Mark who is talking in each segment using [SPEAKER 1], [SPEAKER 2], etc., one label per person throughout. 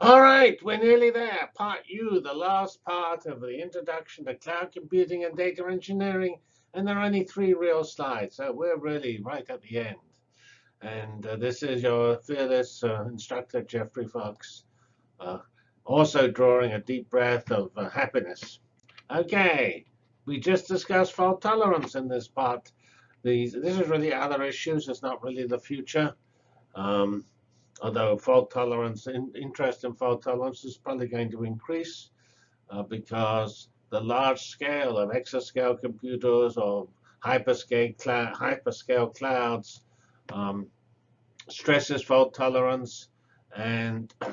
[SPEAKER 1] All right, we're nearly there. Part U, the last part of the introduction to cloud computing and data engineering. And there are only three real slides, so we're really right at the end. And uh, this is your fearless uh, instructor, Geoffrey Fox, uh, also drawing a deep breath of uh, happiness. OK, we just discussed fault tolerance in this part. These, this is really other issues. It's not really the future. Um, although fault tolerance, in, interest in fault tolerance is probably going to increase uh, because the large scale of exascale computers or hyperscale, hyperscale clouds um, stresses fault tolerance. And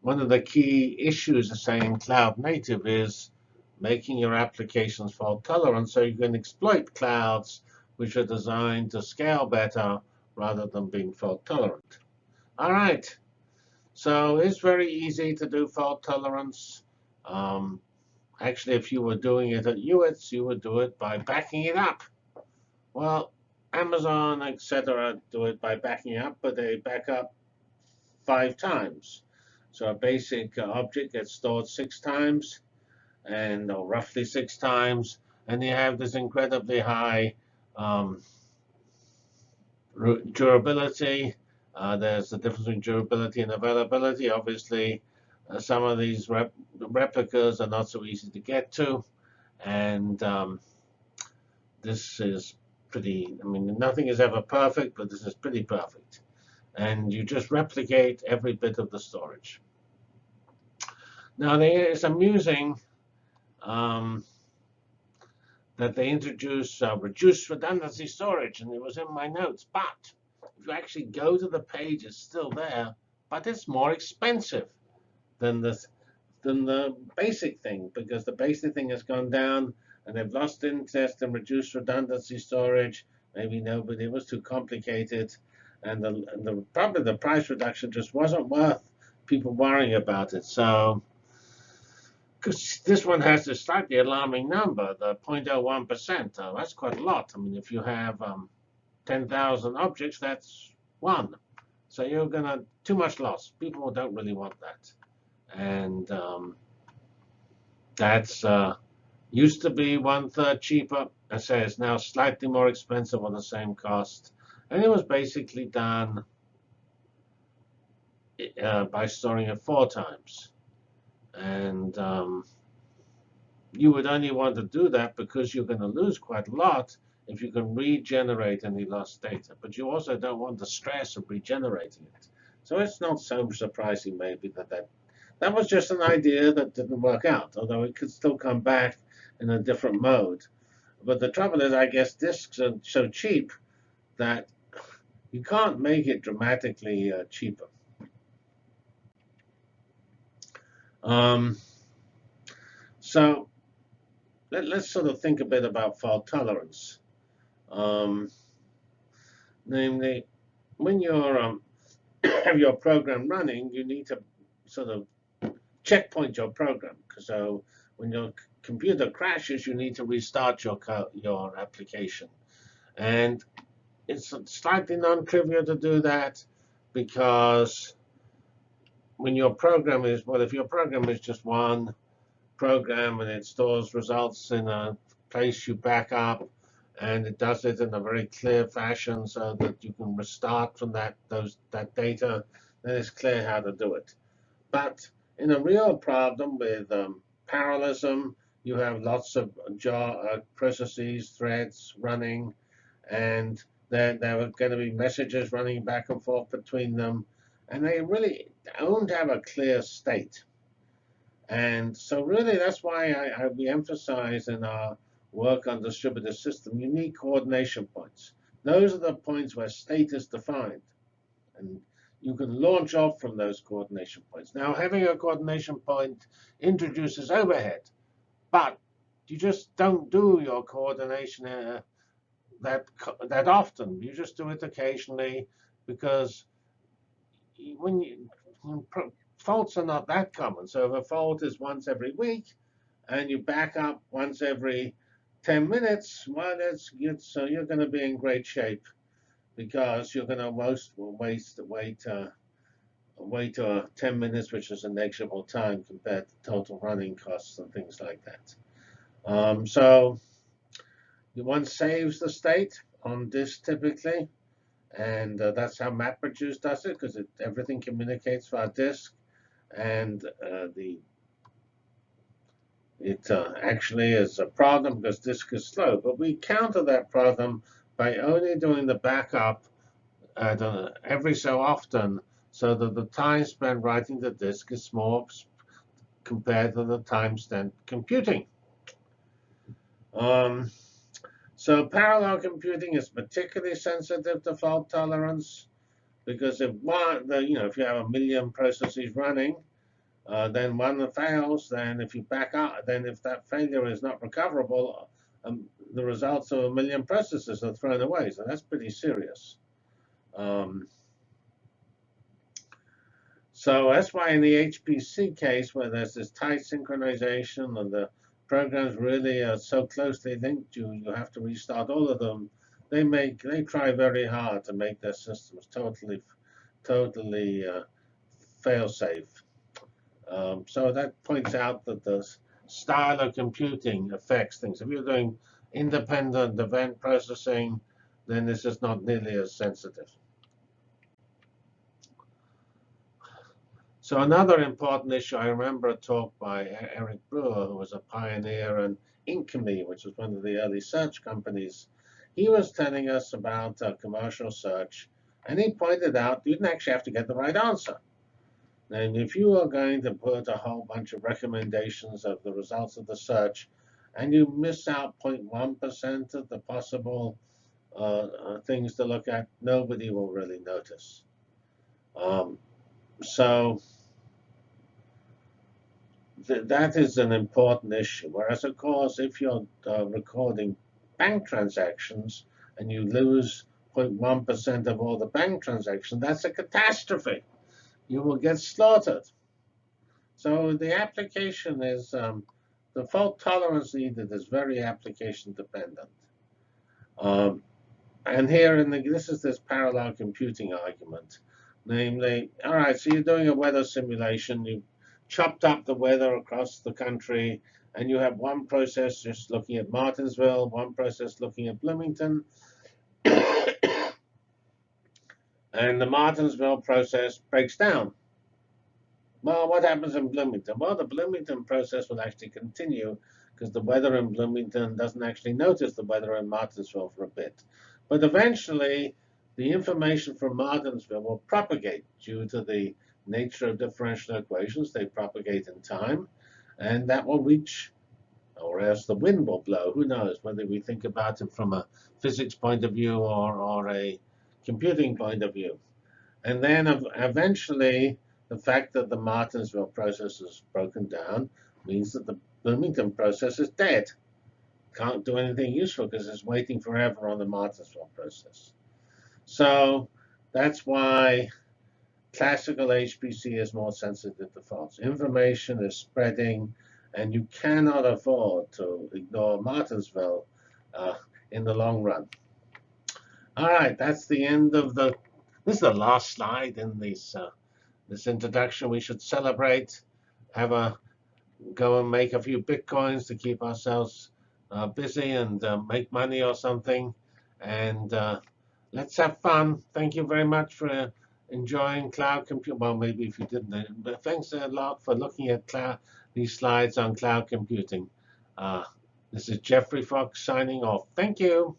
[SPEAKER 1] one of the key issues of saying cloud native is making your applications fault tolerant so you can exploit clouds which are designed to scale better rather than being fault tolerant. All right. So it's very easy to do fault tolerance. Um, actually, if you were doing it at UITS, you would do it by backing it up. Well, Amazon, etc., do it by backing up, but they back up five times. So a basic object gets stored six times, and or roughly six times, and you have this incredibly high um, durability. Uh, there's a difference between durability and availability. Obviously, uh, some of these rep replicas are not so easy to get to. And um, this is pretty, I mean, nothing is ever perfect, but this is pretty perfect. And you just replicate every bit of the storage. Now, it's amusing um, that they introduced uh, reduced redundancy storage, and it was in my notes. But if you actually go to the page, it's still there, but it's more expensive than the than the basic thing because the basic thing has gone down, and they've lost interest in reduced redundancy storage. Maybe nobody it was too complicated, and the, and the probably the price reduction just wasn't worth people worrying about it. So because this one has a slightly alarming number, the 0.01%. Uh, that's quite a lot. I mean, if you have um, 10,000 objects, that's one. So you're going to too much loss. People don't really want that. And um, that's uh, used to be one third cheaper. I say it's now slightly more expensive on the same cost. And it was basically done uh, by storing it four times. And um, you would only want to do that because you're going to lose quite a lot if you can regenerate any lost data. But you also don't want the stress of regenerating it. So it's not so surprising maybe that that, that was just an idea that didn't work out, although it could still come back in a different mode. But the trouble is, I guess disks are so cheap that you can't make it dramatically uh, cheaper. Um, so let, us sort of think a bit about fault tolerance. Um, namely, when you um, have your program running, you need to sort of checkpoint your program. So when your computer crashes, you need to restart your your application. And it's slightly non-trivial to do that because when your program is, well, if your program is just one program and it stores results in a place you back up, and it does it in a very clear fashion so that you can restart from that those that data, then it's clear how to do it. But in a real problem with um, parallelism, you have lots of jar, uh, processes, threads running, and there, there are going to be messages running back and forth between them. And they really don't have a clear state. And so really, that's why I, I, we emphasize in our work on distributed system unique coordination points. Those are the points where state is defined. And you can launch off from those coordination points. Now, having a coordination point introduces overhead. But you just don't do your coordination uh, that, that often. You just do it occasionally because when you faults are not that common. So if a fault is once every week and you back up once every 10 minutes, well, that's good. so you're going to be in great shape because you're going to most waste wait uh, wait to 10 minutes, which is a negligible time compared to total running costs and things like that. Um, so one saves the state on disk typically, and uh, that's how MapReduce does it because everything communicates via disk, and uh, the it uh, actually is a problem because disk is slow. But we counter that problem by only doing the backup every so often so that the time spent writing the disk is small compared to the time spent computing. Um, so parallel computing is particularly sensitive to fault tolerance because if one, you know, if you have a million processes running, uh, then one fails. Then if you back up, then if that failure is not recoverable, um, the results of a million processes are thrown away. So that's pretty serious. Um, so that's why in the HPC case, where there's this tight synchronization and the programs really are so closely linked, you you have to restart all of them. They make they try very hard to make their systems totally, totally uh, fail-safe. Um, so that points out that the style of computing affects things. If you're doing independent event processing, then this is not nearly as sensitive. So another important issue, I remember a talk by Eric Brewer, who was a pioneer in Inktomi, which was one of the early search companies. He was telling us about commercial search, and he pointed out you didn't actually have to get the right answer. And if you are going to put a whole bunch of recommendations of the results of the search, and you miss out 0.1% of the possible uh, uh, things to look at, nobody will really notice. Um, so th that is an important issue. Whereas, of course, if you're uh, recording bank transactions and you lose 0.1% of all the bank transactions, that's a catastrophe. You will get slaughtered. So the application is, um, the fault tolerance needed is very application dependent. Um, and here, in the, this is this parallel computing argument. Namely, all right, so you're doing a weather simulation. You chopped up the weather across the country, and you have one process just looking at Martinsville, one process looking at Bloomington. and the Martinsville process breaks down. Well, what happens in Bloomington? Well, the Bloomington process will actually continue because the weather in Bloomington doesn't actually notice the weather in Martinsville for a bit. But eventually, the information from Martinsville will propagate due to the nature of differential equations. They propagate in time, and that will reach, or else the wind will blow. Who knows, whether we think about it from a physics point of view or, or a computing point of view. And then eventually, the fact that the Martinsville process is broken down means that the Bloomington process is dead. Can't do anything useful because it's waiting forever on the Martinsville process. So that's why classical HPC is more sensitive to faults. Information is spreading, and you cannot afford to ignore Martinsville uh, in the long run. All right, that's the end of the. This is the last slide in this uh, this introduction. We should celebrate, have a go and make a few bitcoins to keep ourselves uh, busy and uh, make money or something, and uh, let's have fun. Thank you very much for enjoying cloud computing. Well, maybe if you didn't, but thanks a lot for looking at cloud, these slides on cloud computing. Uh, this is Geoffrey Fox signing off. Thank you.